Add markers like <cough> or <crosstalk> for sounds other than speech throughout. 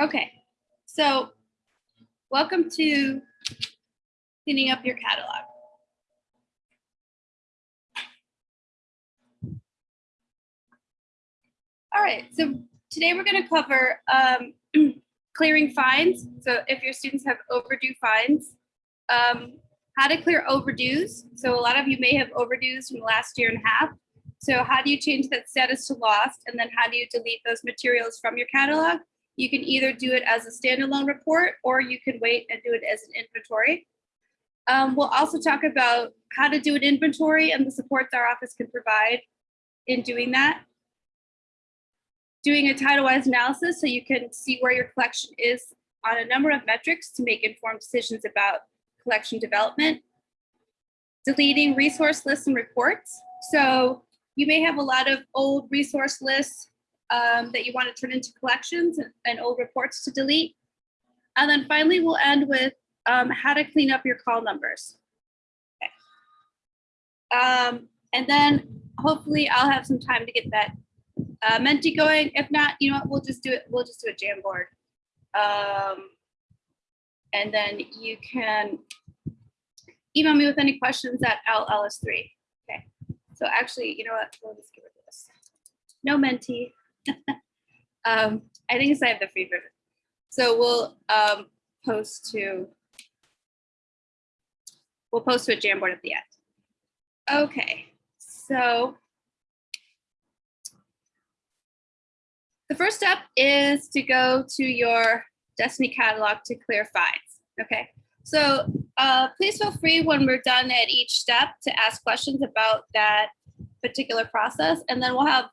Okay, so welcome to cleaning up your catalog. All right, so today we're going to cover um, <clears throat> clearing fines. So if your students have overdue fines, um, how to clear overdues. So a lot of you may have overdues from the last year and a half. So how do you change that status to lost? And then how do you delete those materials from your catalog? You can either do it as a standalone report or you can wait and do it as an inventory. Um, we'll also talk about how to do an inventory and the supports our office can provide in doing that. Doing a title-wise analysis so you can see where your collection is on a number of metrics to make informed decisions about collection development. Deleting resource lists and reports. So you may have a lot of old resource lists um, that you want to turn into collections and, and, old reports to delete. And then finally, we'll end with um, how to clean up your call numbers. Okay. Um, and then hopefully I'll have some time to get that uh, Menti going. If not, you know what, we'll just do it. We'll just do a Jamboard. Um, and then you can email me with any questions at LLS3. Okay. So actually, you know what? We'll just get rid of this. No Menti. <laughs> um, I think it's I have the free version. So we'll um, post to we'll post to a Jamboard at the end. Okay, so the first step is to go to your Destiny catalog to clear fines. Okay, so uh, please feel free when we're done at each step to ask questions about that particular process, and then we'll have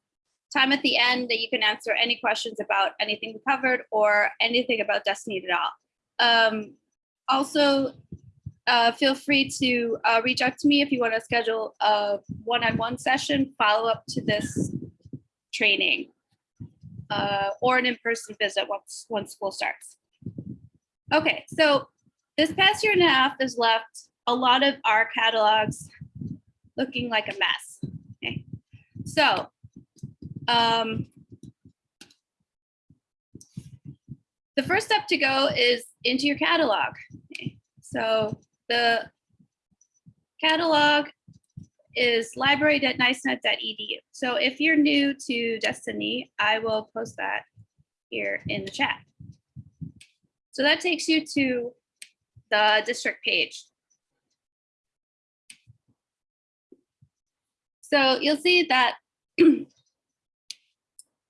time at the end that you can answer any questions about anything we covered or anything about Destiny at all. Um, also, uh, feel free to uh, reach out to me if you want to schedule a one-on-one -on -one session, follow up to this training, uh, or an in-person visit once, once school starts. Okay, so this past year and a half has left a lot of our catalogs looking like a mess. Okay, so um, the first step to go is into your catalog. So the catalog is library.nycenet.edu. So if you're new to Destiny, I will post that here in the chat. So that takes you to the district page. So you'll see that <clears throat>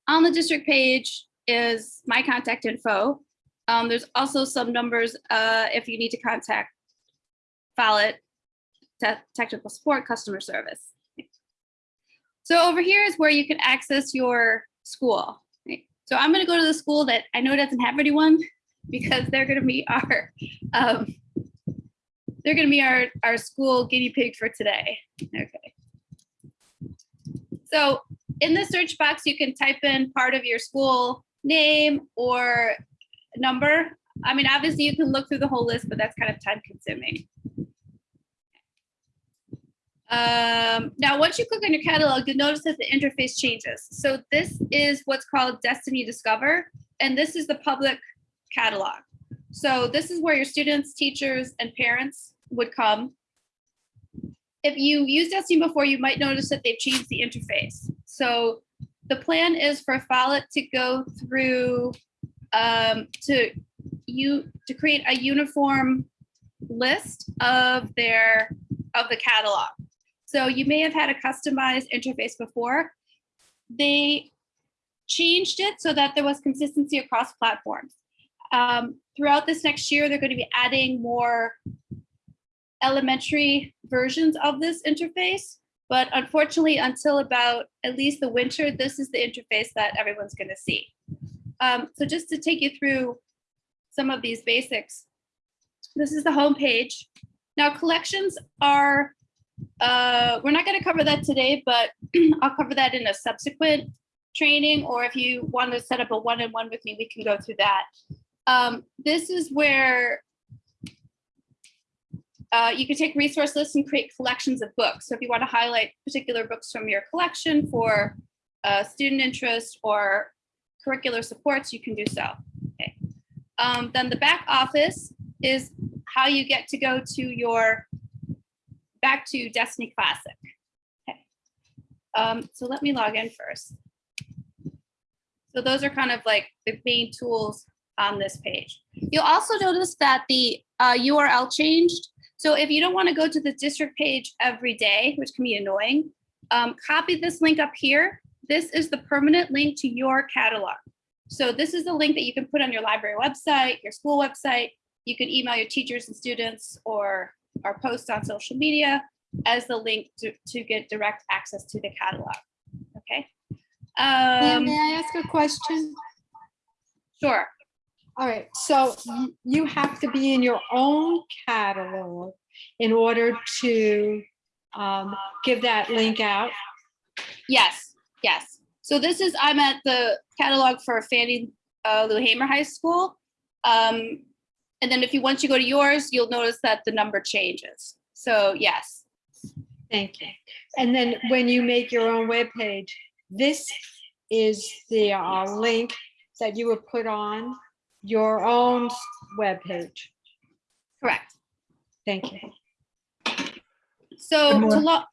on the district page is my contact info. Um, there's also some numbers uh, if you need to contact Follett, te technical support, customer service. So over here is where you can access your school. So I'm going to go to the school that I know doesn't have anyone <laughs> because they're going to be our um, they're going to be our our school guinea pig for today. Okay. So in the search box, you can type in part of your school name or number. I mean, obviously you can look through the whole list, but that's kind of time consuming. Um, now, once you click on your catalog, you'll notice that the interface changes. So this is what's called Destiny Discover, and this is the public catalog. So this is where your students, teachers, and parents would come. If you used Destiny before, you might notice that they've changed the interface. So the plan is for Follett to go through um, to you to create a uniform list of their of the catalog. So you may have had a customized interface before. They changed it so that there was consistency across platforms. Um, throughout this next year, they're going to be adding more elementary versions of this interface. But unfortunately, until about at least the winter, this is the interface that everyone's going to see. Um, so just to take you through some of these basics, this is the home page. Now collections are, uh, we're not going to cover that today, but <clears throat> I'll cover that in a subsequent training, or if you want to set up a one-on-one -on -one with me, we can go through that. Um, this is where uh, you can take resource lists and create collections of books. So if you want to highlight particular books from your collection for uh, student interest or curricular supports, you can do so. Okay. Um, then the back office is how you get to go to your, back to Destiny Classic. Okay. Um, so let me log in first. So those are kind of like the main tools on this page. You'll also notice that the uh, URL changed. So if you don't want to go to the district page every day, which can be annoying, um, copy this link up here. This is the permanent link to your catalog. So this is the link that you can put on your library website, your school website. You can email your teachers and students or, or post on social media as the link to, to get direct access to the catalog. Okay. Um, May I ask a question? sure. All right, so you have to be in your own catalog in order to um, give that link out? Yes, yes. So this is, I'm at the catalog for Fannie uh, Lou Hamer High School. Um, and then if you, once you go to yours, you'll notice that the number changes. So yes, Thank you. And then when you make your own webpage, this is the uh, link that you would put on your own webpage. correct. Thank you. So to morning. log,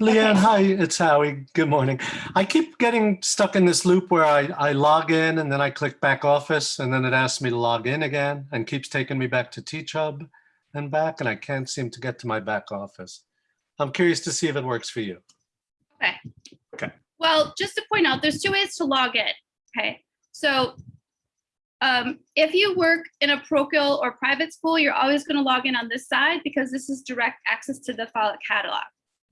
Leanne, Okay. hi, it's Howie. Good morning. I keep getting stuck in this loop where I, I log in and then I click back office and then it asks me to log in again and keeps taking me back to Teach Hub and back and I can't seem to get to my back office. I'm curious to see if it works for you. Okay. Okay. Well, just to point out, there's two ways to log in. Okay, so um, if you work in a parochial or private school, you're always going to log in on this side because this is direct access to the file catalog.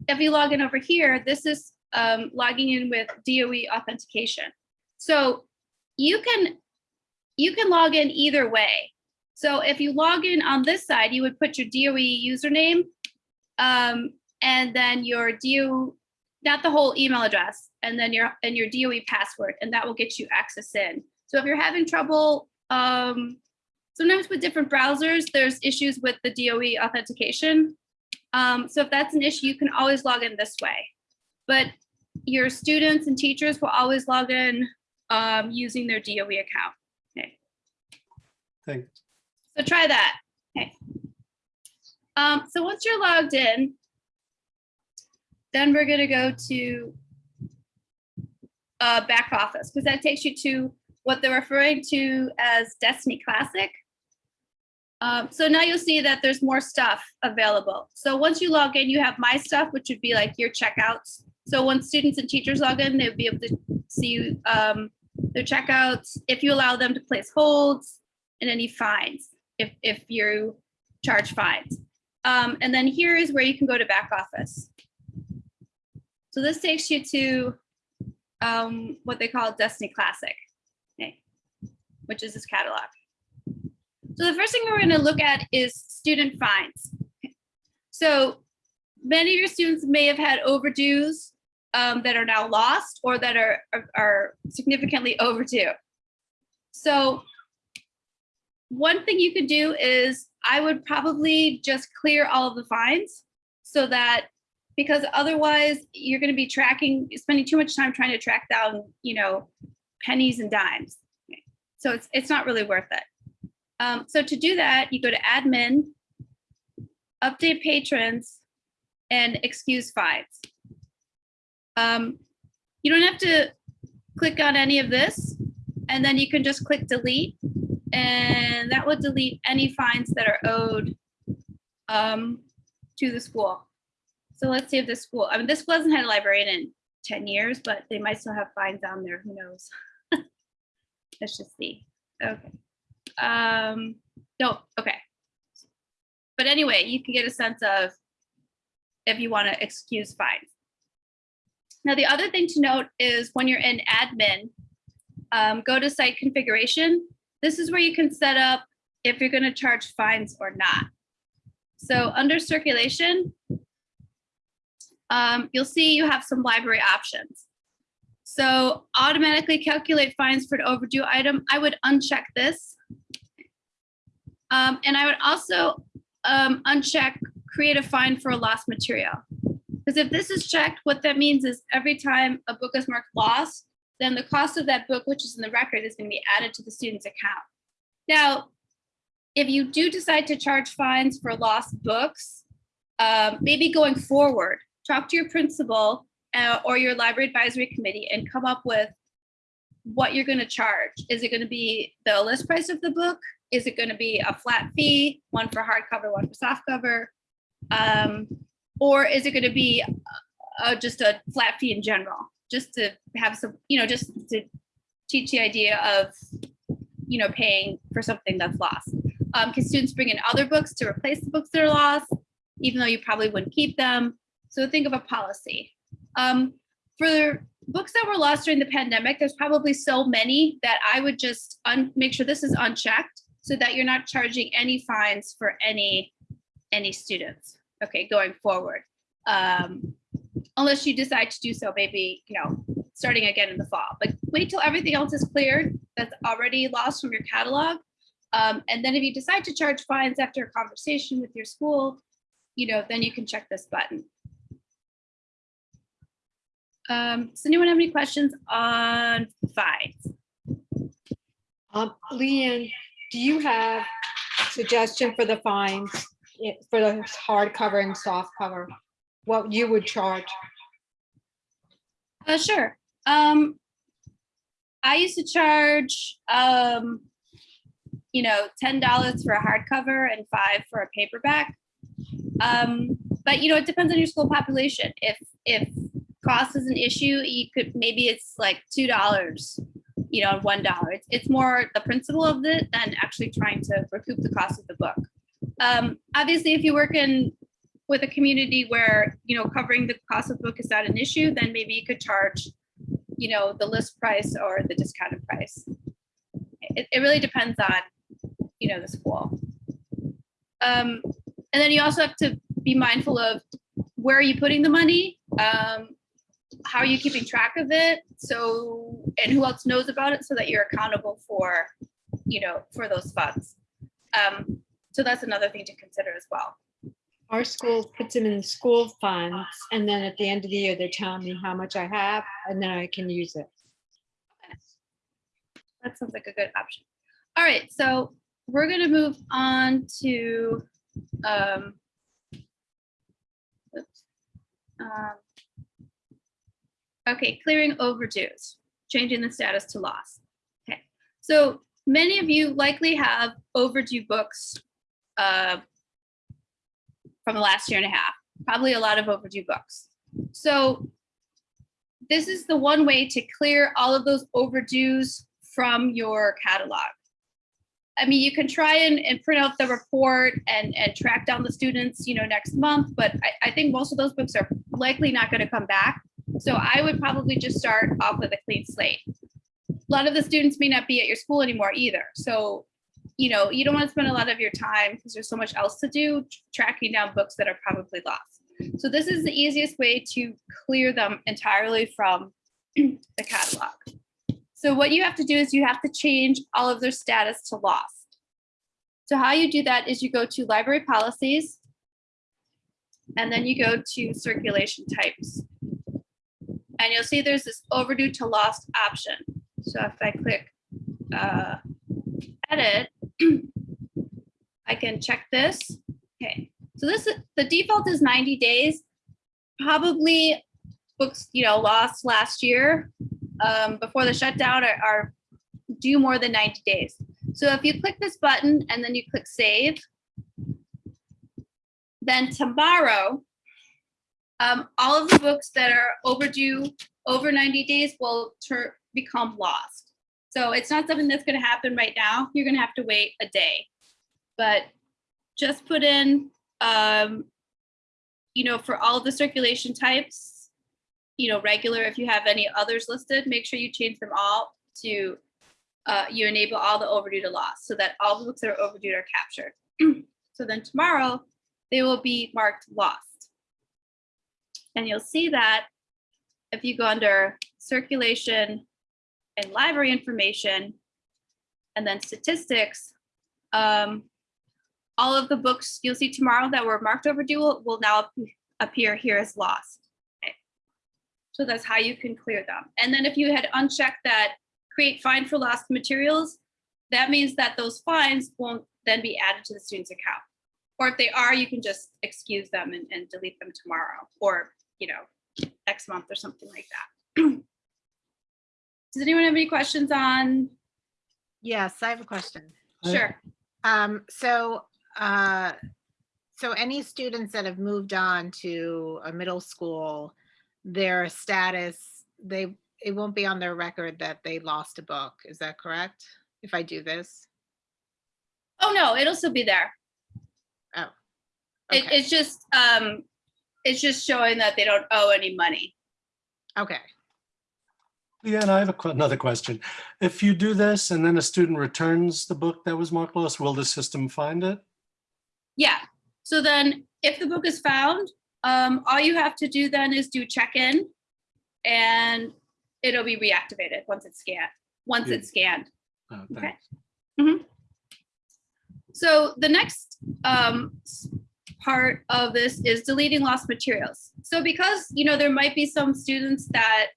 If you log in over here, this is um, logging in with DOE authentication. So you can you can log in either way. So if you log in on this side, you would put your DOE username um, and then your DO, not the whole email address, and then your and your DOE password, and that will get you access in. So if you're having trouble, um, sometimes with different browsers, there's issues with the DOE authentication. Um, so if that's an issue, you can always log in this way. But your students and teachers will always log in um, using their DOE account. Okay. Thanks. So try that. Okay. Um, so once you're logged in, then we're gonna go to uh, back office because that takes you to what they're referring to as Destiny Classic. Um, so now you'll see that there's more stuff available. So once you log in, you have my stuff, which would be like your checkouts. So when students and teachers log in, they'll be able to see um, their checkouts. If you allow them to place holds and any fines, if, if you charge fines. Um, and then here is where you can go to back office. So this takes you to um, what they call Destiny Classic, which is this catalog. So the first thing we're going to look at is student fines. So many of your students may have had overdues um, that are now lost or that are, are, are significantly overdue. So one thing you could do is I would probably just clear all of the fines so that because otherwise you're going to be tracking, spending too much time trying to track down, you know, pennies and dimes. So it's it's not really worth it. Um, so to do that, you go to admin, update patrons, and excuse fines. Um, you don't have to click on any of this, and then you can just click delete, and that will delete any fines that are owed um, to the school. So let's see if the school, I mean, this school hasn't had a librarian in 10 years, but they might still have fines on there, who knows? <laughs> Let's just see, okay. Um, no, okay. But anyway, you can get a sense of if you want to excuse fines. Now, the other thing to note is when you're in admin, um, go to site configuration. This is where you can set up if you're going to charge fines or not. So under circulation, um, you'll see you have some library options. So automatically calculate fines for an overdue item. I would uncheck this. Um, and I would also um, uncheck create a fine for a lost material. Because if this is checked, what that means is every time a book is marked lost, then the cost of that book, which is in the record, is going to be added to the student's account. Now, if you do decide to charge fines for lost books, um, maybe going forward, talk to your principal uh, or your library advisory committee and come up with what you're going to charge. Is it going to be the list price of the book? Is it going to be a flat fee, one for hardcover, one for softcover? Um, or is it going to be uh, just a flat fee in general, just to have some, you know, just to teach the idea of, you know, paying for something that's lost. Um, can students bring in other books to replace the books that are lost, even though you probably wouldn't keep them? So think of a policy. Um, for books that were lost during the pandemic, there's probably so many that I would just make sure this is unchecked so that you're not charging any fines for any any students. Okay, going forward. Um, unless you decide to do so, maybe, you know, starting again in the fall. But wait till everything else is cleared that's already lost from your catalog. Um, and then if you decide to charge fines after a conversation with your school, you know, then you can check this button. Um, does anyone have any questions on fines? Um, Leanne, do you have suggestion for the fines eh, for the hardcover and soft cover? What you would charge? Uh, sure. Um, I used to charge, um, you know, ten dollars for a hardcover and five for a paperback. Um, but you know, it depends on your school population. If if cost is an issue, you could maybe it's like two dollars, you know, one dollar. It's it's more the principle of it than actually trying to recoup the cost of the book. Um, obviously, if you work in with a community where you know covering the cost of the book is not an issue, then maybe you could charge, you know, the list price or the discounted price. It, it really depends on, you know, the school. Um, and then you also have to be mindful of where are you putting the money? Um, how are you keeping track of it? So, and who else knows about it so that you're accountable for, you know, for those funds. Um, so that's another thing to consider as well. Our school puts them in school funds and then at the end of the year, they're telling me how much I have and then I can use it. That sounds like a good option. All right, so we're gonna move on to, um, oops, um, okay, clearing overdues, changing the status to loss. Okay, so many of you likely have overdue books uh, from the last year and a half, probably a lot of overdue books. So this is the one way to clear all of those overdues from your catalog. I mean, you can try and, and print out the report and, and track down the students, you know, next month, but I, I think most of those books are likely not going to come back. So I would probably just start off with a clean slate. A lot of the students may not be at your school anymore either. So, you know, you don't want to spend a lot of your time because there's so much else to do tracking down books that are probably lost. So this is the easiest way to clear them entirely from <clears throat> the catalog. So what you have to do is you have to change all of their status to lost. So how you do that is you go to library policies and then you go to circulation types. And you'll see there's this overdue to lost option. So if I click uh, edit, <clears throat> I can check this. Okay, so this is the default is 90 days. Probably books, you know, lost last year um, before the shutdown are, are due more than 90 days. So if you click this button and then you click save, then tomorrow, um, all of the books that are overdue over 90 days will become lost. So it's not something that's going to happen right now. You're going to have to wait a day. But just put in, um, you know, for all the circulation types, you know, regular, if you have any others listed, make sure you change them all to, uh, you enable all the overdue to loss so that all the books that are overdue are captured. <clears throat> so then tomorrow they will be marked lost. And you'll see that if you go under circulation and library information and then statistics, um, all of the books you'll see tomorrow that were marked overdue will, will now appear here as lost. So that's how you can clear them. And then if you had unchecked that create fine for lost materials, that means that those fines won't then be added to the student's account. Or if they are, you can just excuse them and, and delete them tomorrow or, you know, next month or something like that. <clears throat> Does anyone have any questions on? Yes, I have a question. Sure. Um, so, uh, so any students that have moved on to a middle school, their status, they, it won't be on their record that they lost a book. Is that correct? If I do this? Oh, no, it'll still be there. Oh. Okay, it's just, um, it's just showing that they don't owe any money. okay. Yeah, and I have a que- another question. If you do this and then a student returns the book that was marked lost, will the system find it? Yeah, so then if the book is found, um, all you have to do then is do check-in and it'll be reactivated once it's scanned, once Yeah. it's scanned. Oh, Okay. thanks. So the next um, s- part of this is deleting lost materials. So because, you know, there might be some students that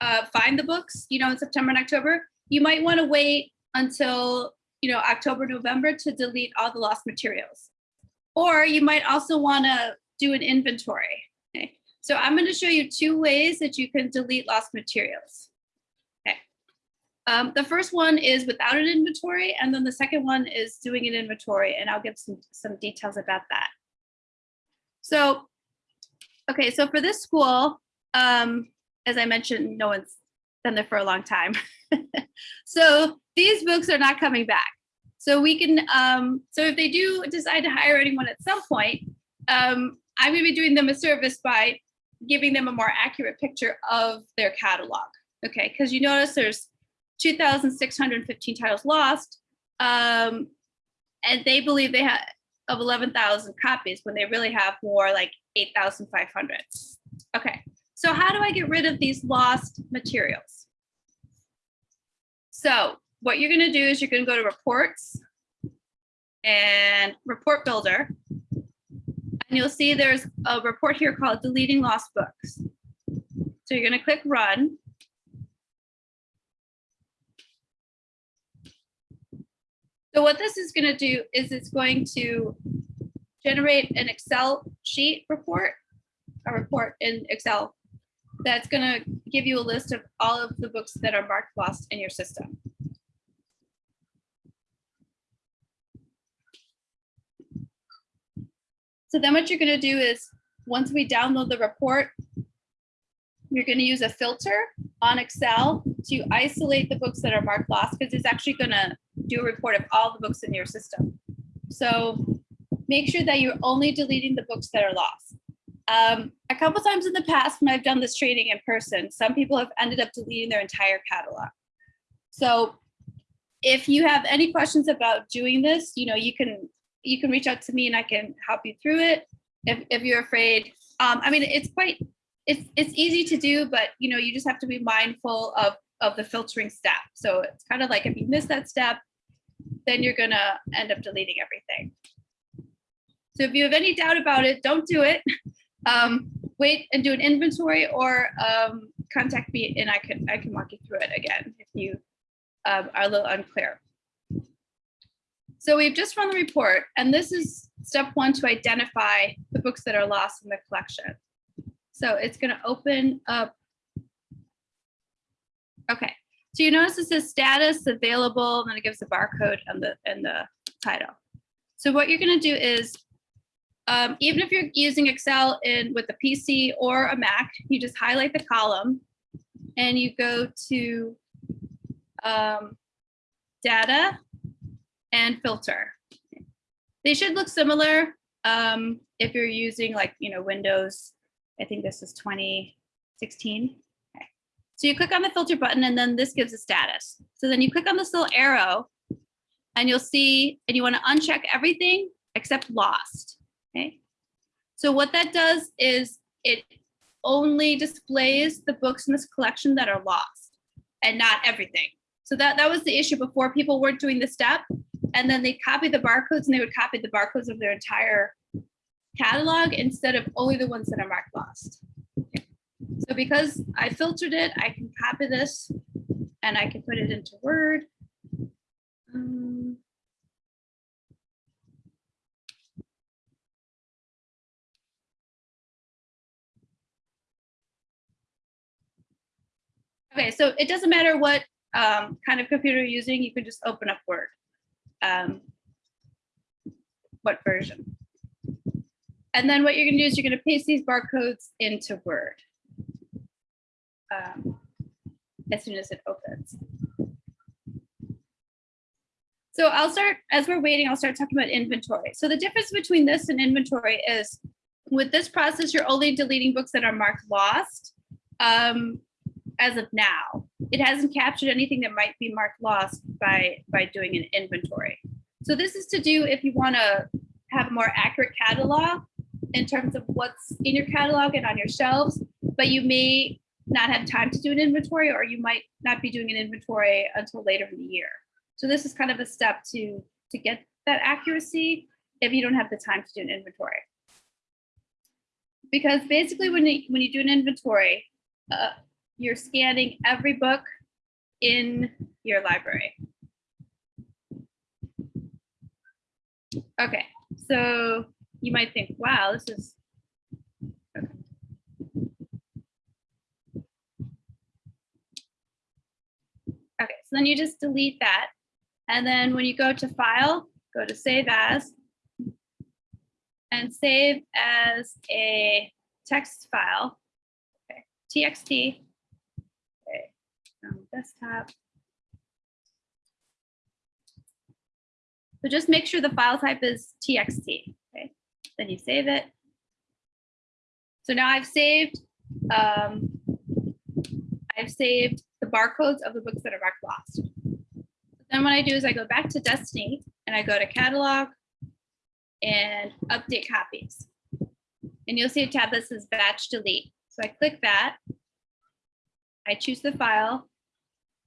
uh, find the books, you know, in September and October, you might want to wait until, you know, October, November to delete all the lost materials. Or you might also want to do an inventory. Okay. So I'm going to show you two ways that you can delete lost materials. Okay. Um, the first one is without an inventory, and then the second one is doing an inventory, and I'll give some, some details about that. So, okay, so for this school, um, as I mentioned, no one's been there for a long time. <laughs> so these books are not coming back. So we can, um, so if they do decide to hire anyone at some point, um, I'm gonna be doing them a service by giving them a more accurate picture of their catalog. Okay, because you notice there's 2,615 titles lost. Um, and they believe they have of 11,000 copies when they really have more like 8,500. Okay, so how do I get rid of these lost materials? So what you're gonna do is you're gonna go to reports and report builder. And you'll see there's a report here called deleting lost books. So you're gonna click run. So what this is gonna do is it's going to generate an Excel sheet report, a report in Excel that's gonna give you a list of all of the books that are marked lost in your system. So then what you're gonna do is, once we download the report, you're gonna use a filter on Excel to isolate the books that are marked lost, because it's actually gonna do a report of all the books in your system. So make sure that you're only deleting the books that are lost. Um, a couple times in the past, when I've done this training in person, some people have ended up deleting their entire catalog. So if you have any questions about doing this, you know, you can you can reach out to me and I can help you through it. If, if you're afraid, um, I mean, it's quite it's it's easy to do, but you know, you just have to be mindful of of the filtering step. So it's kind of like if you miss that step, then you're gonna end up deleting everything. So if you have any doubt about it, don't do it. <laughs> Um, wait and do an inventory or um, contact me and I can I can walk you through it again if you um, are a little unclear. So we've just run the report and this is step one to identify the books that are lost in the collection. So it's gonna open up. Okay, so you notice it says status available, and then it gives the barcode and the and the title. So what you're gonna do is, um, even if you're using Excel in with a PC or a Mac, you just highlight the column and you go to um, data and filter. They should look similar um, if you're using like, you know, Windows. I think this is 2016. So you click on the filter button and then this gives a status. So then you click on this little arrow and you'll see, and you want to uncheck everything except lost. Okay. So what that does is it only displays the books in this collection that are lost and not everything. So that, that was the issue before. People weren't doing the step and then they copy the barcodes and they would copy the barcodes of their entire catalog instead of only the ones that are marked lost. So because I filtered it, I can copy this and I can put it into Word. Um, okay, so it doesn't matter what um, kind of computer you're using, you can just open up Word. Um, what version? And then what you're gonna do is you're gonna paste these barcodes into Word um, As soon as it opens. So I'll start, as we're waiting, I'll start talking about inventory. So the difference between this and inventory is with this process, you're only deleting books that are marked lost. Um, as of now, it hasn't captured anything that might be marked lost by, by doing an inventory. So this is to do if you want to have a more accurate catalog in terms of what's in your catalog and on your shelves, but you may not have time to do an inventory or you might not be doing an inventory until later in the year. So this is kind of a step to, to get that accuracy if you don't have the time to do an inventory. Because basically when you, when you do an inventory, uh, you're scanning every book in your library. Okay, so you might think, wow, this is. okay. Okay, so then you just delete that. And then when you go to file, go to save as. And save as a text file. Okay, TXT. Okay, um, desktop. So just make sure the file type is TXT, okay? Then you save it. So now I've saved, um, I've saved the barcodes of the books that are marked lost. Then what I do is I go back to Destiny and I go to catalog and update copies. And you'll see a tab that says batch delete. So I click that. I choose the file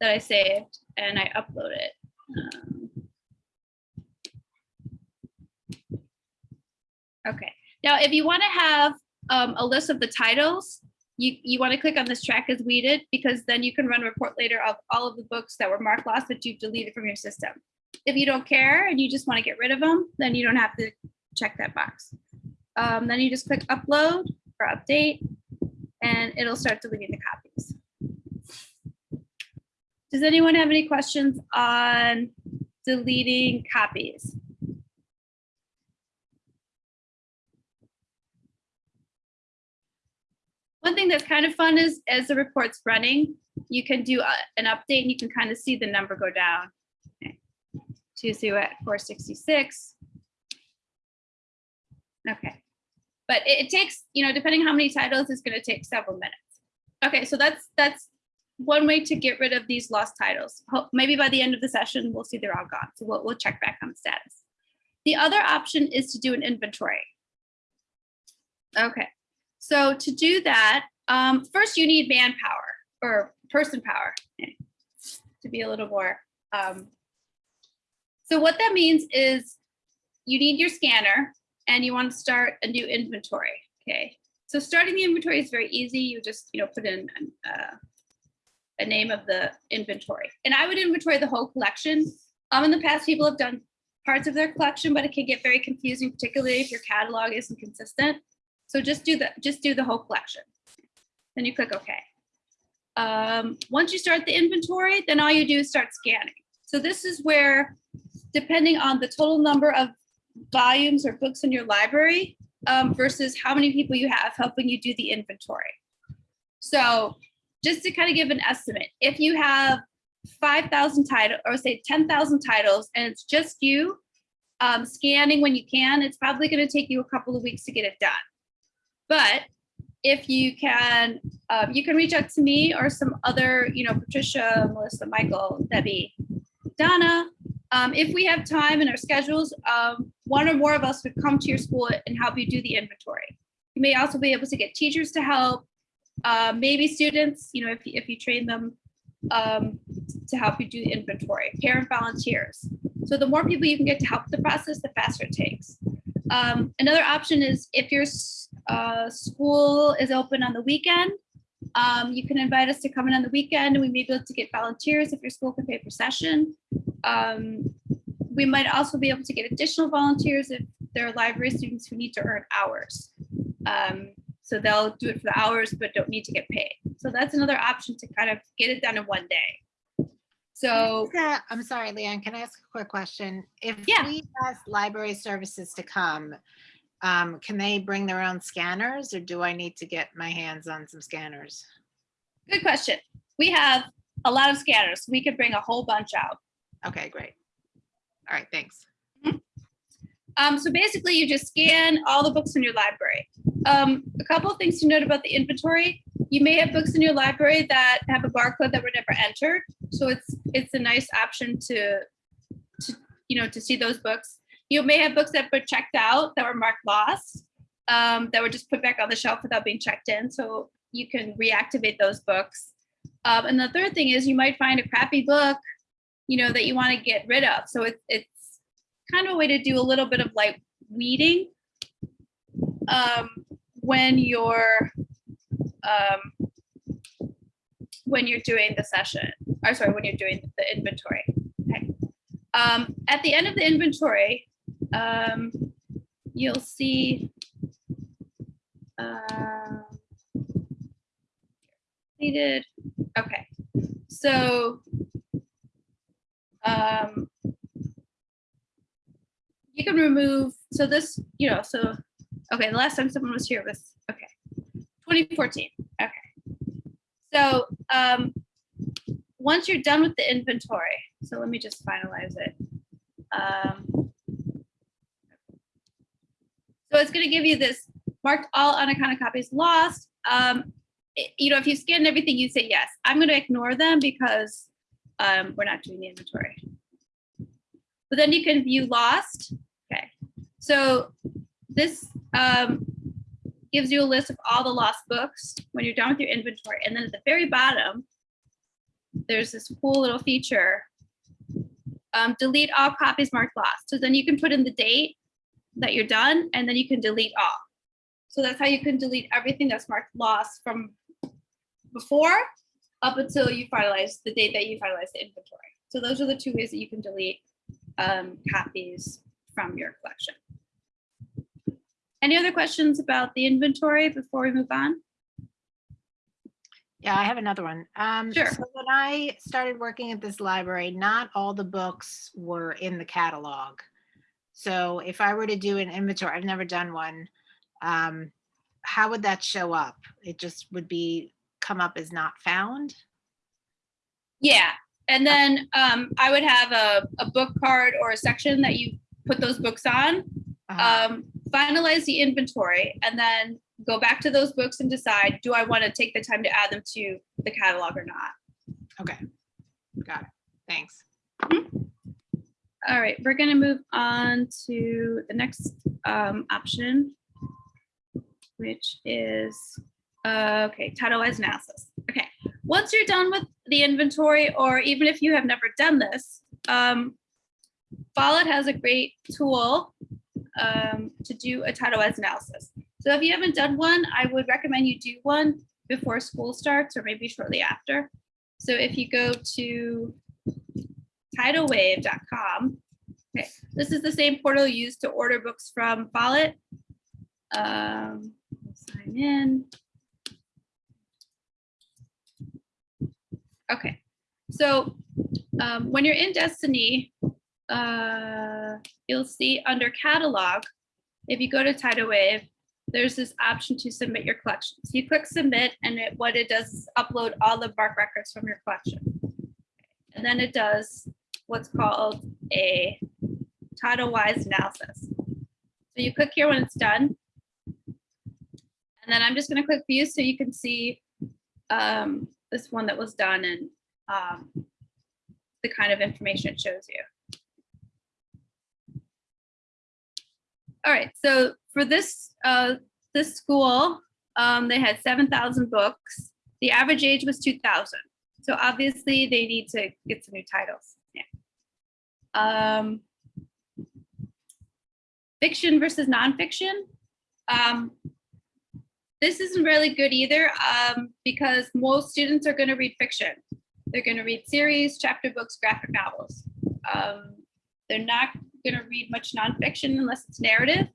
that I saved and I upload it. Um, Okay, now if you want to have um, a list of the titles, you, you want to click on this track as we did because then you can run a report later of all of the books that were marked lost that you've deleted from your system. If you don't care and you just want to get rid of them, then you don't have to check that box. Um, then you just click upload or update and it'll start deleting the copies. Does anyone have any questions on deleting copies? One thing that's kind of fun is as the report's running, you can do a- an update and you can kind of see the number go down. Okay. So see we're at 466. Okay. But it, it takes, you know, depending how many titles, it's going to take several minutes. Okay, so that's that's one way to get rid of these lost titles. Maybe by the end of the session, we'll see they're all gone. So we'll, we'll check back on the status. The other option is to do an inventory. Okay, so to do that, um, first you need manpower or person power to be a little more. Um, so what that means is you need your scanner and you want to start a new inventory. Okay, so starting the inventory is very easy. You just you know put in uh, a name of the inventory, and I would inventory the whole collection. Um, in the past, people have done parts of their collection, but it can get very confusing, particularly if your catalog isn't consistent. So just do the just do the whole collection. Then you click OK. Um, once you start the inventory, then all you do is start scanning. So this is where, depending on the total number of volumes or books in your library um, versus how many people you have helping you do the inventory. So just to kind of give an estimate, if you have 5,000 titles or say 10,000 titles and it's just you um, scanning when you can, it's probably going to take you a couple of weeks to get it done. But if you can, um, you can reach out to me or some other, you know, Patricia, Melissa, Michael, Debbie, Donna. Um, if we have time in our schedules, um, one or more of us would come to your school and help you do the inventory. You may also be able to get teachers to help, uh, maybe students, you know, if, you- if you train them um, to help you do the inventory, parent volunteers. So the more people you can get to help the process, the faster it takes. Um, another option is if your s- uh, school is open on the weekend, um, you can invite us to come in on the weekend and we may be able to get volunteers if your school can pay per session. Um, we might also be able to get additional volunteers if there are library students who need to earn hours. Um, so they'll do it for the hours but don't need to get paid. So that's another option to kind of get it done in one day. So Yeah, I'm sorry, Leanne, can I ask a quick question? If Yeah. we ask library services to come, um, can they bring their own scanners or do I need to get my hands on some scanners? good question. We have a lot of scanners. We could bring a whole bunch out. Okay, great. All right, thanks. Um, so basically you just scan all the books in your library. Um, a couple of things to note about the inventory. You may have books in your library that have a barcode that were never entered. So it's, it's a nice option to, to, you know, to see those books. You may have books that were checked out that were marked lost, um, that were just put back on the shelf without being checked in. So you can reactivate those books. Um, and the third thing is you might find a crappy book, you know, that you want to get rid of. So it's, it's kind of a way to do a little bit of like weeding um, when you're um, when you're doing the session or sorry when you're doing the inventory okay um, at the end of the inventory um, you'll see uh, completed okay so um, you can remove, so this, you know, so, okay, the last time someone was here was, okay, 2014, okay. So, um, once you're done with the inventory, so let me just finalize it. Um, so it's gonna give you this marked all unaccounted copies lost. Um, it- you know, if you scan everything, you say yes. I'm gonna ignore them because um, we're not doing the inventory. But then you can view lost. Okay, so this um, gives you a list of all the lost books when you're done with your inventory. And then at the very bottom, there's this cool little feature. Um, delete all copies marked lost. So then you can put in the date that you're done and then you can delete all. So that's how you can delete everything that's marked lost from before up until you finalize the date that you finalize the inventory. So those are the two ways that you can delete um, copies from your collection. Any other questions about the inventory before we move on? Yeah, I have another one. Um, Sure. So when I started working at this library, not all the books were in the catalog. So if I were to do an inventory, I've never done one. Um, how would that show up? It just would be, come up as not found? Yeah, and then um, I would have a, a book card or a section that you put those books on. Uh, Um, finalize the inventory and then go back to those books and decide, do I want to take the time to add them to the catalog or not? Okay, got it. Thanks. All right, we're gonna move on to the next um, option, which is, uh, okay, title-wise analysis. Okay, once you're done with the inventory, or even if you have never done this, um, Follett has a great tool um, to do a title-wise analysis. So if you haven't done one, I would recommend you do one before school starts or maybe shortly after. So if you go to titlewave.com. Okay, this is the same portal used to order books from Follett. Um, sign in. Okay, so um, when you're in Destiny, uh, you'll see under catalog, if you go to Titlewave, there's this option to submit your collection. So you click submit and it, what it does is upload all the MARC records from your collection. And then it does what's called a title wise analysis. So you click here when it's done. And then I'm just gonna click view so you can see um, this one that was done and um, the kind of information it shows you. All right, so for this, uh, this school, um, they had seven thousand books. The average age was two thousand. So obviously they need to get some new titles. Um, fiction versus nonfiction. Um, this isn't really good either um, because most students are going to read fiction. They're going to read series, chapter books, graphic novels. Um, they're not going to read much nonfiction unless it's narrative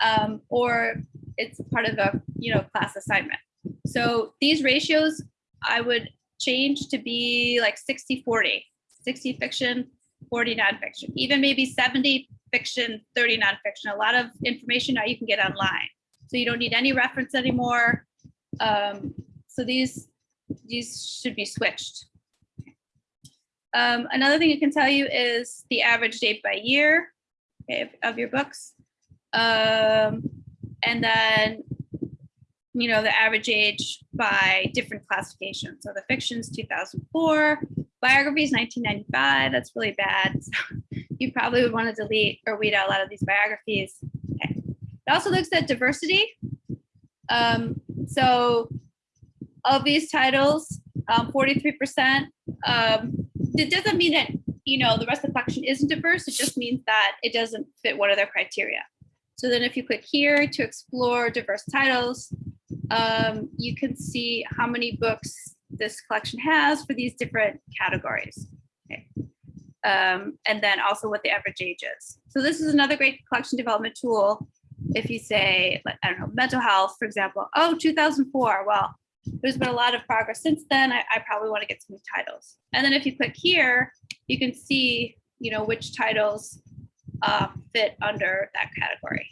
um, or it's part of a you know class assignment. So these ratios I would change to be like 60, 40, 60 fiction, 40 nonfiction, even maybe 70 fiction, 30 nonfiction. A lot of information now you can get online. So you don't need any reference anymore. Um, so these, these should be switched. Um, another thing I can tell you is the average date by year okay, of- of your books. Um, and then, you know, the average age by different classifications. So the fiction's 2004, biography is 1995. That's really bad. <laughs> So you probably would want to delete or weed out a lot of these biographies. Okay. It also looks at diversity. Um, so of these titles, um, 43%, um, it doesn't mean that, you know, the rest of the collection isn't diverse. It just means that it doesn't fit one of their criteria. So then if you click here to explore diverse titles, um, you can see how many books this collection has for these different categories. Okay. Um, and then also what the average age is. So this is another great collection development tool. If you say, I don't know, mental health, for example, oh, 2004, well, there's been a lot of progress since then. I, I probably want to get some new titles. And then if you click here, you can see, you know, which titles uh, fit under that category.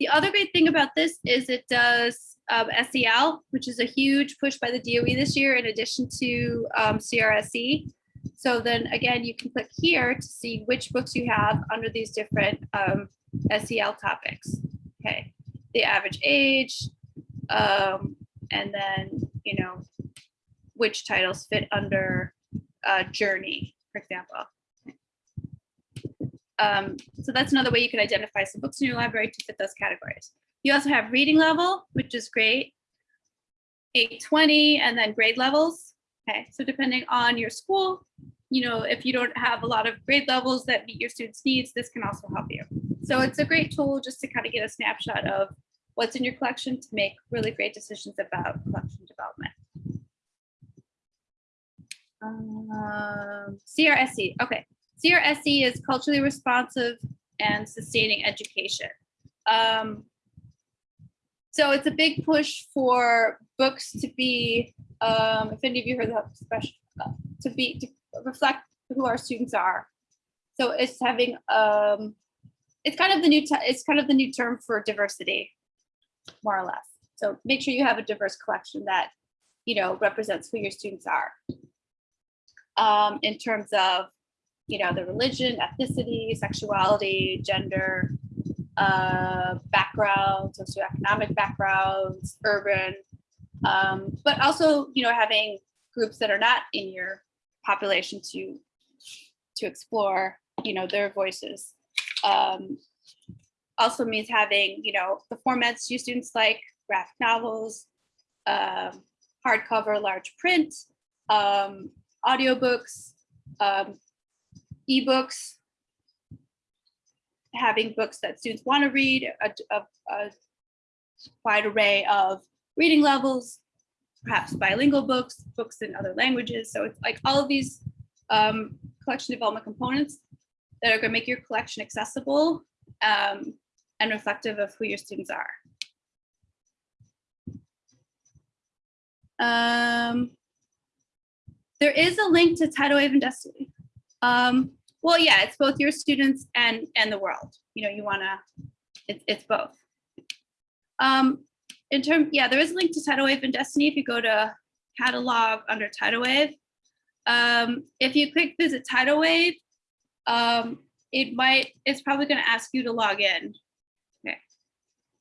The other great thing about this is it does um, SEL, which is a huge push by the DOE this year, in addition to um, CRSE. So then again, you can click here to see which books you have under these different um, SEL topics. Okay, the average age, um, and then, you know, which titles fit under uh, journey, for example. Um, so that's another way you could identify some books in your library to fit those categories. You also have reading level, which is great. 820 and then grade levels. Okay, so depending on your school, you know, if you don't have a lot of grade levels that meet your students' needs, this can also help you. So it's a great tool just to kind of get a snapshot of what's in your collection to make really great decisions about collection development. Um, CRSE, okay. CRSE is culturally responsive and sustaining education. Um, so it's a big push for books to be, um, if any of you heard that special, to be, to reflect who our students are. So it's having, um, it's kind of the new, it's kind of the new term for diversity, more or less. So make sure you have a diverse collection that, you know, represents who your students are. Um, in terms of, you know, the religion, ethnicity, sexuality, gender, uh, background, socioeconomic backgrounds, urban, um, but also, you know, having groups that are not in your population to to explore, you know, their voices. Um, also means having, you know, the formats you students like, graphic novels, um, hardcover, large print, um, audiobooks, um, ebooks, having books that students want to read, a, a, a wide array of reading levels, perhaps bilingual books, books in other languages. So it's like all of these um, collection development components that are going to make your collection accessible um, and reflective of who your students are. Um, there is a link to Titlewave and Destiny. Um, well, yeah, it's both your students and and the world. You know, you want to, it's it's both. Um, in term, yeah, there is a link to Titlewave and Destiny if you go to catalog under Titlewave. Um, if you click visit Titlewave, um, it might, it's probably going to ask you to log in. Okay.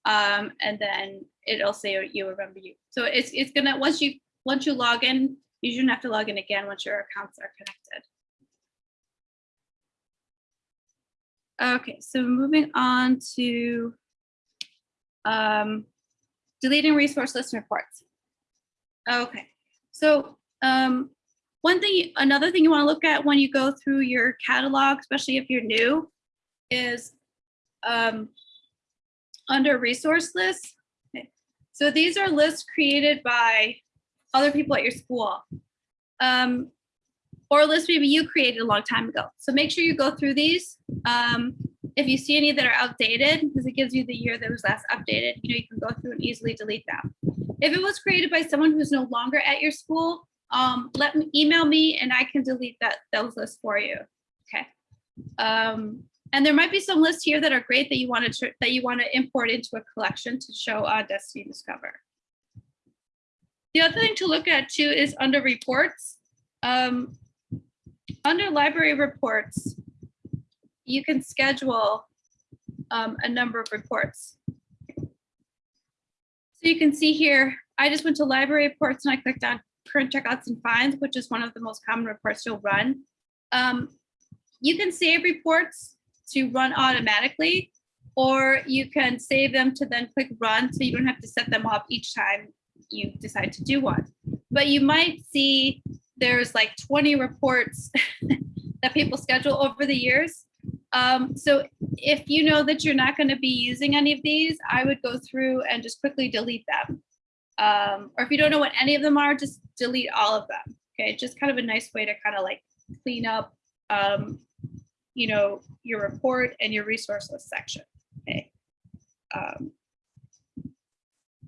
Um, and then it'll say you remember you. So it's it's gonna once you once you log in, you shouldn't have to log in again once your accounts are connected. Okay, so moving on to um, deleting resource list reports. Okay, so um, one thing, another thing you want to look at when you go through your catalog, especially if you're new, is um, under resource lists. Okay. So these are lists created by other people at your school. Um, or a list maybe you created a long time ago. So make sure you go through these. Um, if you see any that are outdated, because it gives you the year that was last updated, you know, you can go through and easily delete them. If it was created by someone who's no longer at your school, um, let me email me and I can delete that those lists for you. Okay. Um, and there might be some lists here that are great that you want to that you want to import into a collection to show on Destiny Discover. The other thing to look at too is under reports. Um, under library reports, you can schedule um, a number of reports. So you can see here, I just went to library reports and I clicked on current checkouts and fines, which is one of the most common reports you'll run. Um, you can save reports to run automatically, or you can save them to then click run so you don't have to set them up each time you decide to do one. But you might see there's like 20 reports <laughs> that people schedule over the years. Um, so if you know that you're not going to be using any of these, I would go through and just quickly delete them. Um, or if you don't know what any of them are, just delete all of them. Okay, just kind of a nice way to kind of like clean up, um, you know, your report and your resource list section. Okay, um,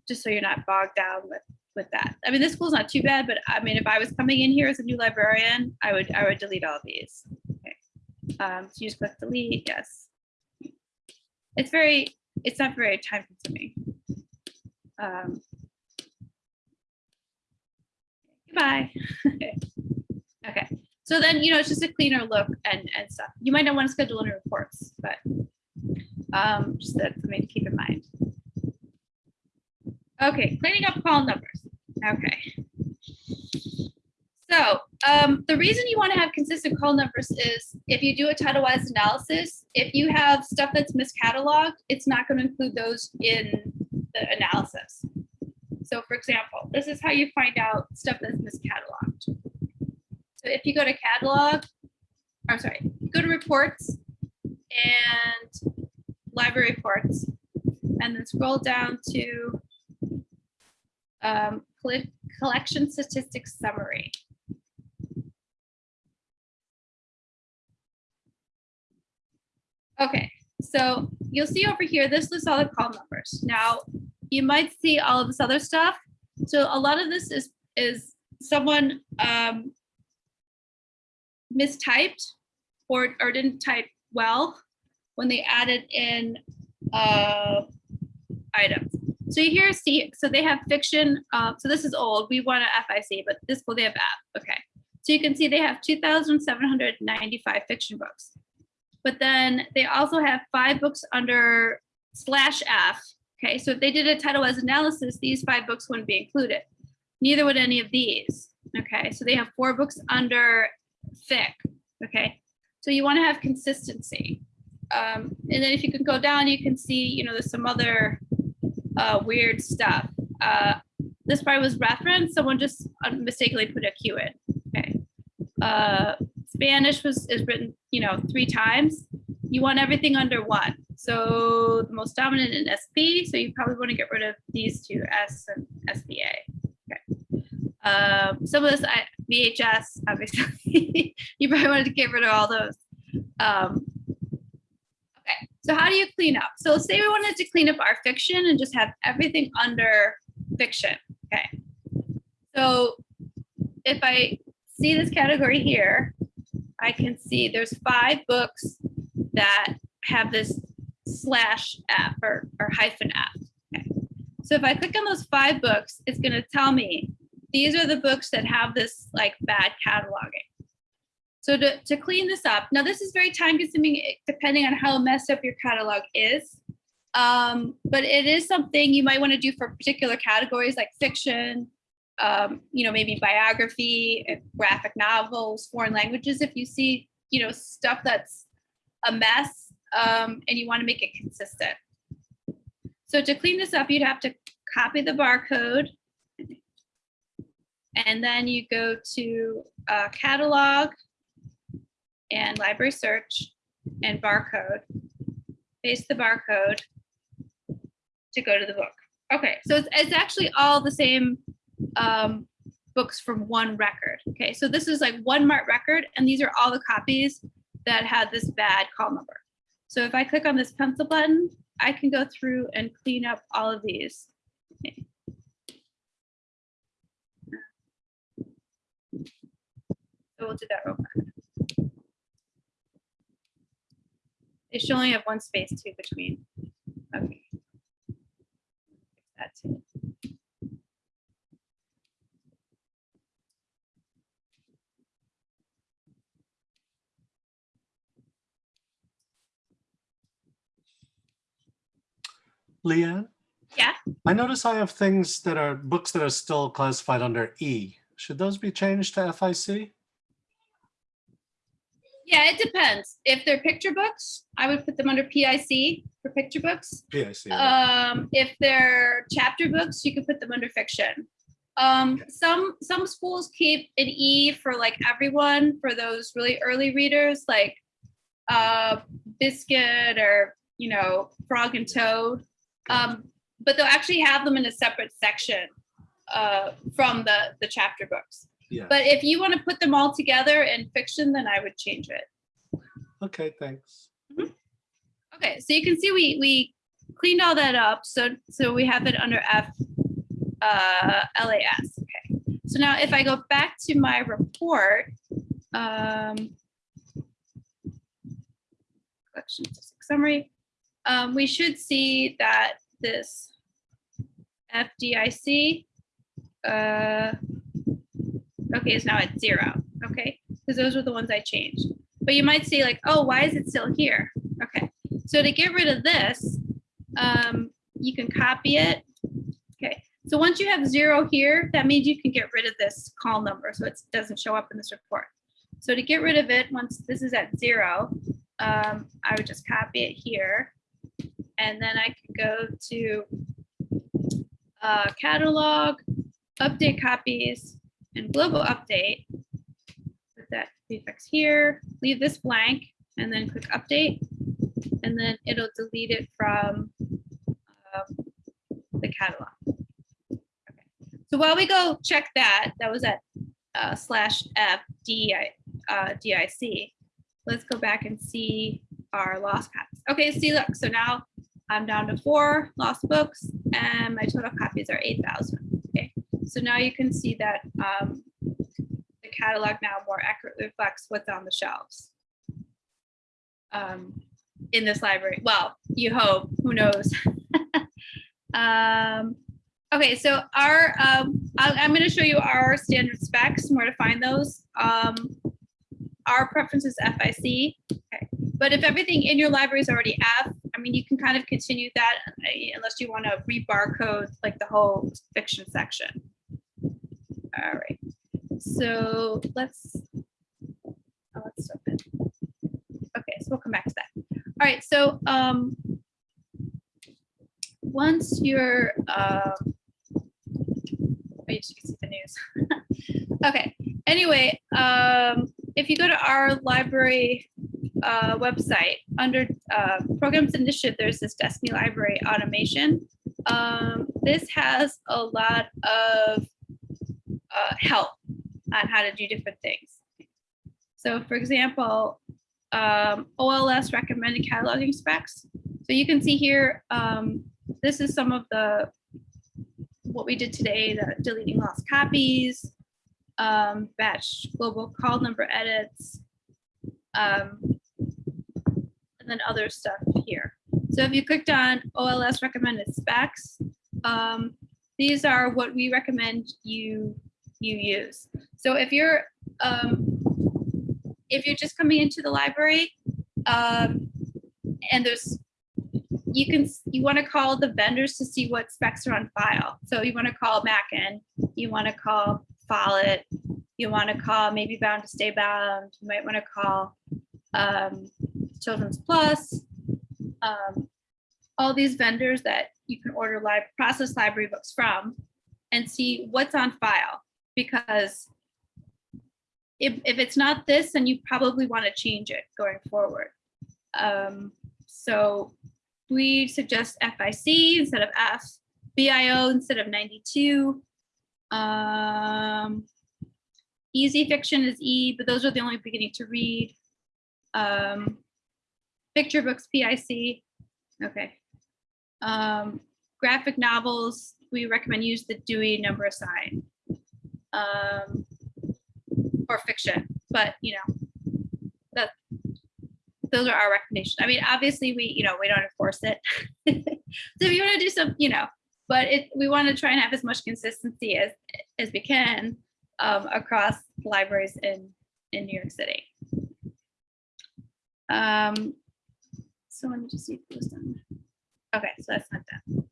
just so you're not bogged down with with that. I mean, this school's not too bad, but I mean, if I was coming in here as a new librarian, I would I would delete all these. Okay, um, so you just click delete. Yes, it's very it's not very time consuming. Um, Goodbye. <laughs> okay. So then, you know, it's just a cleaner look and, and stuff. You might not want to schedule any reports, but um, just something to keep in mind. Okay, cleaning up call numbers. Okay. So um, the reason you want to have consistent call numbers is if you do a Titlewave analysis, if you have stuff that's miscataloged, it's not going to include those in the analysis. So for example, this is how you find out stuff that's miscataloged. So if you go to catalog, I'm sorry, go to reports and library reports, and then scroll down to um, collection statistics summary. Okay, so you'll see over here, this lists all the call numbers. Now, you might see all of this other stuff. So a lot of this is is someone um, mistyped or, or didn't type well when they added in uh, items. So you here see, so they have fiction. Uh, so this is old. We want a FIC, but this will they have app. Okay. So you can see they have 2,795 fiction books. But then they also have five books under slash F. Okay, so if they did a title as analysis, these five books wouldn't be included. Neither would any of these. Okay, so they have four books under fic. Okay, so you want to have consistency. Um, and then if you can go down, you can see, you know, there's some other uh, weird stuff. Uh, this part was referenced. Someone just mistakenly put a Q in. Okay. Uh, Spanish was is written, you know, three times. You want everything under one. So the most dominant in SP. So you probably want to get rid of these two S and SBA. Okay. Um, some of this I, VHS, obviously, <laughs> you probably wanted to get rid of all those. Um, so how do you clean up? So say we wanted to clean up our fiction and just have everything under fiction. Okay. So if I see this category here, I can see there's five books that have this slash F or, or hyphen F. Okay. So if I click on those five books, it's going to tell me these are the books that have this like bad cataloging. So to, to clean this up, now this is very time consuming eh, depending on how messed up your catalog is. Um, but it is something you might want to do for particular categories like fiction, um, you know, maybe biography, eh, graphic novels, foreign languages. If you see, you know, stuff that's a mess um, and you want to make it consistent. So to clean this up, you'd have to copy the barcode. And then you go to uh, catalog and library search and barcode, paste the barcode to go to the book. Okay, so it's, it's actually all the same um, books from one record. Okay, so this is like one MARC record, and these are all the copies that had this bad call number. So if I click on this pencil button, I can go through and clean up all of these. Okay. So we'll do that real quick. It should only have one space too between. Okay. That's it. Leanne? Yeah. I notice I have things that are books that are still classified under E. Should those be changed to FIC? Yeah, it depends. If they're picture books, I would put them under PIC for picture books. PIC. Um, if they're chapter books, you could put them under fiction. Um, some some schools keep an E for like everyone for those really early readers, like uh, Biscuit or you know Frog and Toad. Um, but they'll actually have them in a separate section uh, from the the chapter books. Yeah. But if you want to put them all together in fiction, then I would change it. Okay, thanks. Okay, so you can see we we cleaned all that up. So so we have it under F uh, LAS. Okay. So now if I go back to my report, um, collection summary, um, we should see that this FDIC uh, okay is now at zero. Okay, because those were the ones I changed. But you might see like, oh, why is it still here? Okay, so to get rid of this, um, you can copy it. Okay, so once you have zero here, that means you can get rid of this call number, so it doesn't show up in this report. So to get rid of it, once this is at zero, um, I would just copy it here. And then I can go to uh, catalog, update copies, and global update. Put that prefix here, leave this blank, and then click update. And then it'll delete it from um, the catalog. Okay. So while we go check that, that was at uh, slash F D I uh, DIC. Let's go back and see our lost copies. Okay, see, look, so now I'm down to four lost books and my total copies are 8,000. So now you can see that um, the catalog now more accurately reflects what's on the shelves um, in this library. Well, you hope, who knows? <laughs> um, okay, so our, um, I'm going to show you our standard specs and where to find those. Um, our preference is FIC. Okay. But if everything in your library is already F, I mean, you can kind of continue that uh, unless you want to re-barcode like the whole fiction section. All right. So let's, oh, let's stop it. Okay, so we'll come back to that. All right, so um, once you're, um, oh, you can see the news. <laughs> okay, anyway, um, if you go to our library uh, website under uh, programs initiative, there's this Destiny Library automation. Um, this has a lot of uh, help on how to do different things. So for example, um, OLS recommended cataloging specs. So you can see here, um, this is some of the, what we did today, the deleting lost copies, um, batch global call number edits, um, and then other stuff here. So if you clicked on OLS recommended specs, um, these are what we recommend you you use. So if you're um, if you're just coming into the library um, and there's you can you want to call the vendors to see what specs are on file. So you want to call Mackin, you want to call Follett, you want to call maybe Bound to Stay Bound, you might want to call um, Children's Plus, um, all these vendors that you can order live process library books from and see what's on file because if, if it's not this, then you probably want to change it going forward. Um, so we suggest FIC instead of F, BIO instead of 92. Um, easy fiction is E, but those are the only beginning to read. Um, picture books, PIC. Okay. Um, graphic novels, we recommend use the Dewey number assign. Um, or fiction. but you know, that those are our recommendations. I mean, obviously, we you know we don't enforce it. <laughs> so if you want to do some, you know, but it we want to try and have as much consistency as as we can um, across libraries in in New York City. Um, so let me just see if it was done. Okay, so that's not done.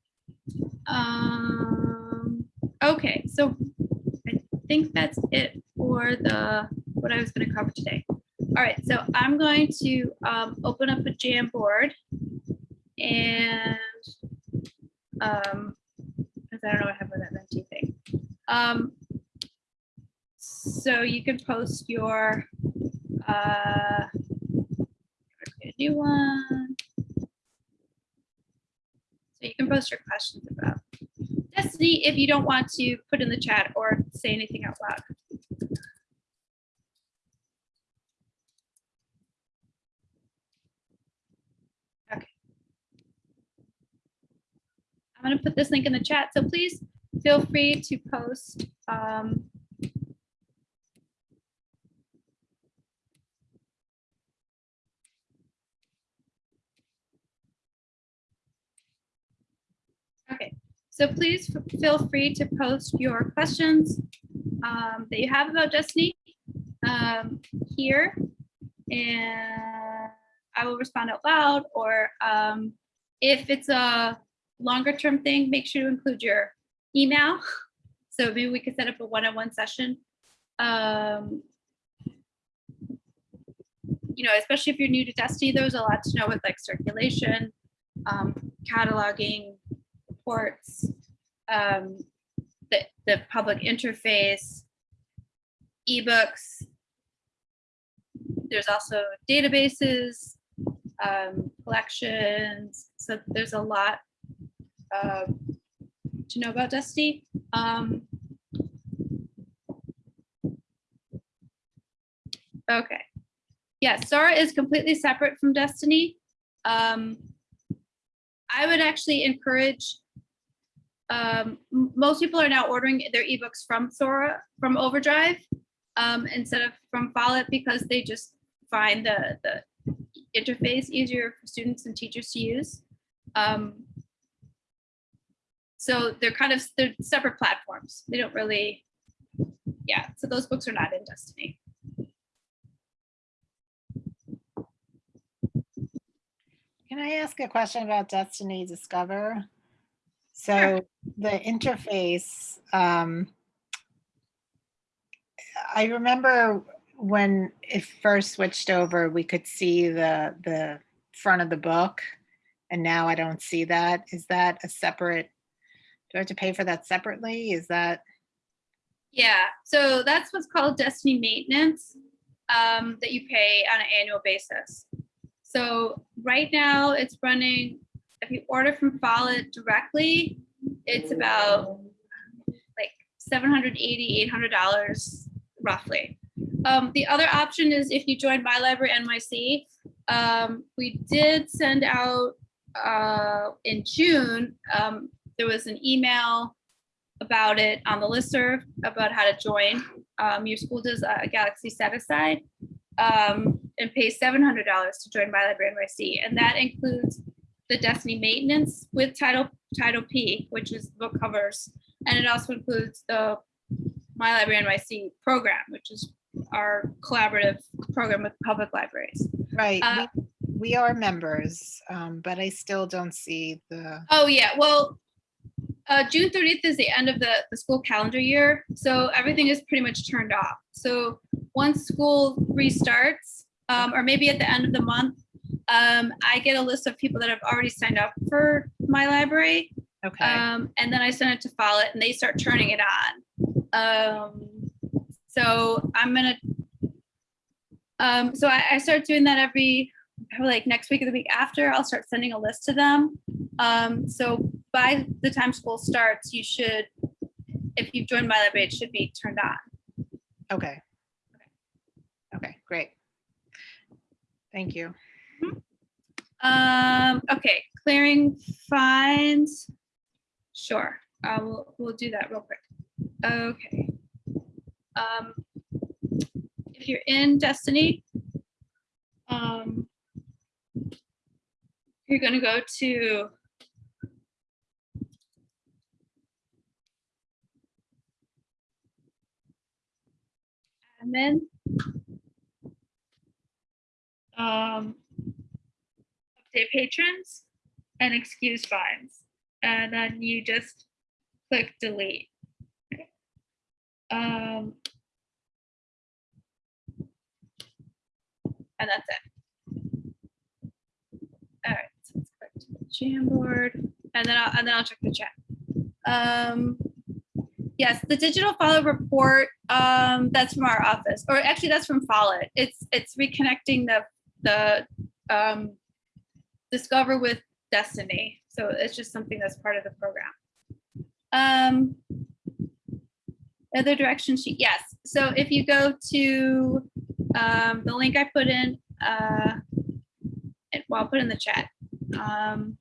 Um, okay, so think that's it for the, what I was gonna cover today. All right, so I'm going to, um, open up a Jamboard and, um, 'cause I don't know what happened with that Menti thing. Um, so you can post your, uh, new one. So you can post your questions about Destiny if you don't want to put in the chat or say anything out loud. Okay. I'm going to put this link in the chat, so please feel free to post um, Okay, so please feel free to post your questions um, that you have about Destiny um, here. And I will respond out loud, or um, if it's a longer term thing, make sure to include your email. <laughs> So maybe we could set up a one-on-one session. Um, you know, especially if you're new to Destiny, there's a lot to know with like circulation, um, cataloging, reports, um, the, the public interface, ebooks. There's also databases, um, collections. So there's a lot um, to know about Destiny. Um, okay. Yeah, Sora is completely separate from Destiny. Um, I would actually encourage um, most people are now ordering their ebooks from Sora, from Overdrive, um, instead of from Follett because they just find the, the interface easier for students and teachers to use. Um, so they're kind of, they're separate platforms. They don't really, yeah, so those books are not in Destiny. Can I ask a question about Destiny Discover? So the interface, um, I remember when it first switched over, we could see the, the front of the book. And now I don't see that. Is that a separate, do I have to pay for that separately? Is that, Yeah, so that's what's called Destiny maintenance um, that you pay on an annual basis. So right now it's running, if you order from Follett directly, it's about like 780 $800 roughly. Um, the other option is if you join My Library NYC. Um, we did send out uh, in June, um, there was an email about it on the listserv about how to join. Um, your school does a Galaxy set aside um, and pays seven hundred dollars to join My Library NYC, and that includes the Destiny maintenance with Title Titlepeek, which is book covers, and it also includes the My Library NYC program, which is our collaborative program with public libraries. right, Uh, we- we are members, um, but I still don't see the, Oh, yeah, well, uh, June thirtieth is the end of the, the school calendar year, so everything is pretty much turned off. So once school restarts, um, or maybe at the end of the month, um, I get a list of people that have already signed up for my library. okay, Um, and then I send it to Follett and they start turning it on. Um, so I'm gonna, um, so I, I start doing that every, probably like next week or the week after, I'll start sending a list to them. Um, so by the time school starts, you should, if you've joined my library, it should be turned on. okay. Okay, great. Thank you. Um, okay, clearing fines. Sure, uh, we'll, we'll do that real quick. Okay. Um, if you're in Destiny, um, you're gonna go to admin. Um, update patrons and excuse fines. And then you just click delete. Um, and that's it. All right, so let's click to the Jamboard, and then I'll, and then I'll check the chat. Um, yes, the digital follow report, um, that's from our office, or actually that's from Follett. It's, it's reconnecting the, the, um, Discover with Destiny. So it's just something that's part of the program. Um, other direction sheet, yes. So if you go to um, the link I put in, uh, well, I'll put in the chat. Um,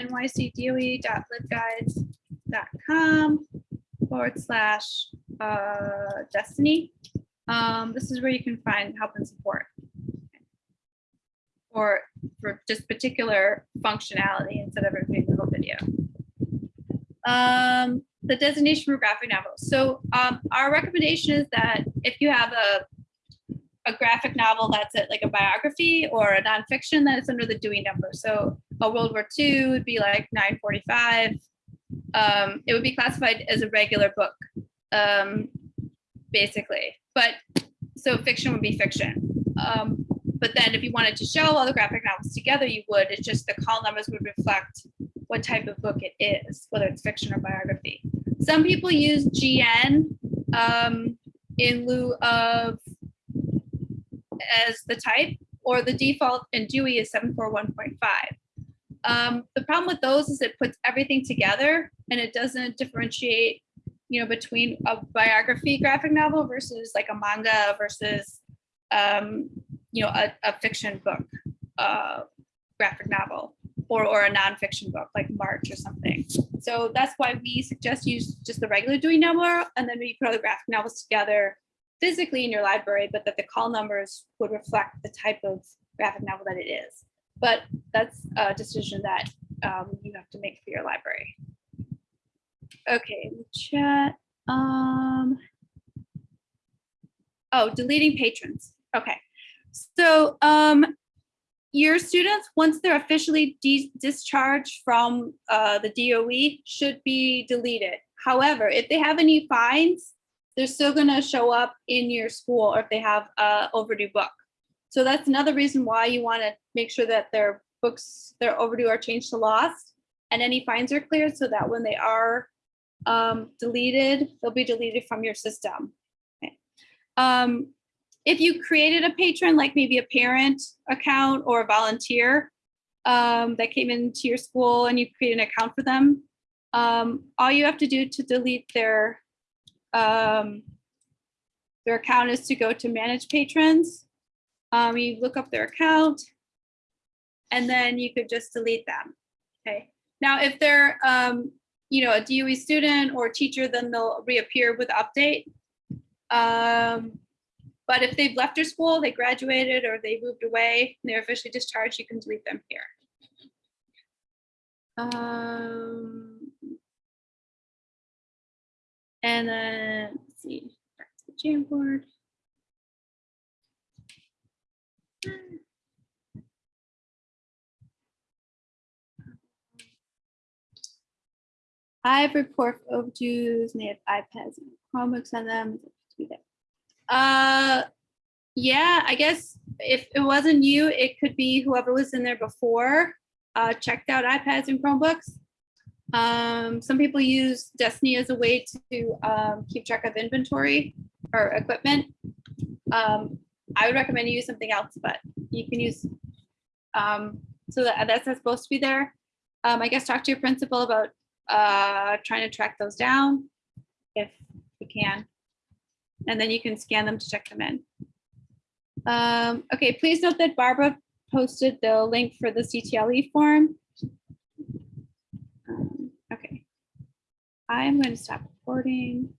nycdoe.libguides.com forward slash uh, destiny. Um, this is where you can find help and support. Or for just particular functionality instead of reviewing the whole video. Um, the designation for graphic novels. So um, our recommendation is that if you have a a graphic novel that's like a biography or a nonfiction, then it's under the Dewey number. So a World War II would be like 945. Um, it would be classified as a regular book, um, basically. But so fiction would be fiction. Um, but then if you wanted to show all the graphic novels together, you would. It's just the call numbers would reflect what type of book it is, whether it's fiction or biography. Some people use GN um, in lieu of as the type, or the default in Dewey is 741.5. Um, the problem with those is it puts everything together and it doesn't differentiate, you know, between a biography graphic novel versus like a manga versus, um, you know, a, a fiction book, uh, graphic novel or, or a nonfiction book like March or something. So that's why we suggest use just the regular Dewey number and then we put all the graphic novels together physically in your library, but that the call numbers would reflect the type of graphic novel that it is. But that's a decision that um, you have to make for your library. Okay, chat. Um, oh, deleting patrons. Okay, so um, your students, once they're officially discharged from uh, the DOE, should be deleted. However, if they have any fines, they're still going to show up in your school or if they have a overdue book. So that's another reason why you want to make sure that their books, their overdue are changed to lost and any fines are cleared so that when they are um, deleted, they'll be deleted from your system. Okay. Um, if you created a patron, like maybe a parent account or a volunteer um, that came into your school and you create an account for them, um, all you have to do to delete their um, their account is to go to manage patrons. Um, you look up their account and then you could just delete them. Okay. Now, if they're, um, you know, a DOE student or teacher, then they'll reappear with update. Um, but if they've left your school, they graduated or they moved away, they're officially discharged, you can delete them here. Um, and then, let's see, back to the Jamboard. I have report overdues and they have iPads and Chromebooks on them. Uh, yeah, I guess if it wasn't you, it could be whoever was in there before, uh, checked out iPads and Chromebooks. Um, some people use Destiny as a way to um, keep track of inventory or equipment. Um, I would recommend you use something else, but you can use, um, so that, that's supposed to be there. Um, I guess talk to your principal about uh, trying to track those down if you can. And then you can scan them to check them in. Um, okay, please note that Barbara posted the link for the CTLE form. Um, okay. I'm going to stop recording.